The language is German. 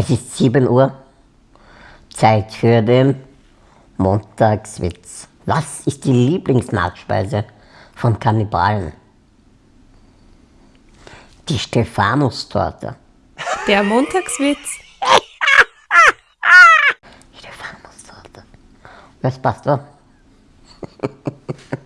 Es ist 7 Uhr. Zeit für den Montagswitz. Was ist die Lieblingsnachspeise von Kannibalen? Die Stephanus-Torte. Der Montagswitz. Stephanus-Torte. Das passt, da?